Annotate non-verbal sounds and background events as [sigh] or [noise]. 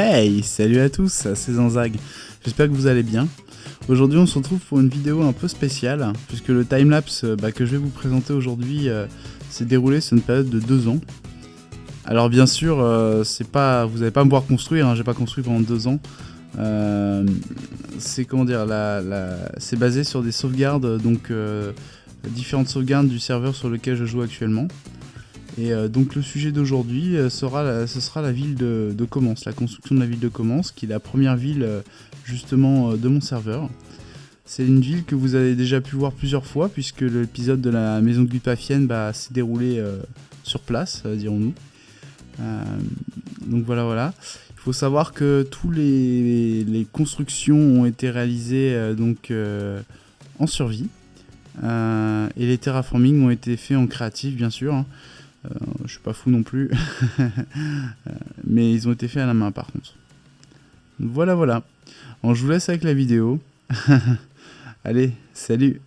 Hey, salut à tous, c'est Zanzag. J'espère que vous allez bien. Aujourd'hui, on se retrouve pour une vidéo un peu spéciale, puisque le timelapse bah, que je vais vous présenter aujourd'hui euh, s'est déroulé sur une période de deux ans. Alors bien sûr, euh, pas, vous n'allez pas me voir construire, hein, j'ai pas construit pendant deux ans. Euh, c'est comment dire, c'est basé sur des sauvegardes, donc différentes sauvegardes du serveur sur lequel je joue actuellement. Et euh, donc le sujet d'aujourd'hui euh, sera, ce sera la ville de, de Commence, la construction de la ville de Commence, qui est la première ville euh, justement de mon serveur. C'est une ville que vous avez déjà pu voir plusieurs fois, puisque l'épisode de la maison de Gupafienne bah, s'est déroulé sur place, dirons-nous. donc voilà, voilà. Il faut savoir que tous les, les constructions ont été réalisées donc en survie. et les terraforming ont été faits en créatif, bien sûr. Hein. Euh, je suis pas fou non plus. [laughs] Mais ils ont été faits à la main par contre. Voilà, voilà. je vous laisse avec la vidéo. [laughs] Allez, salut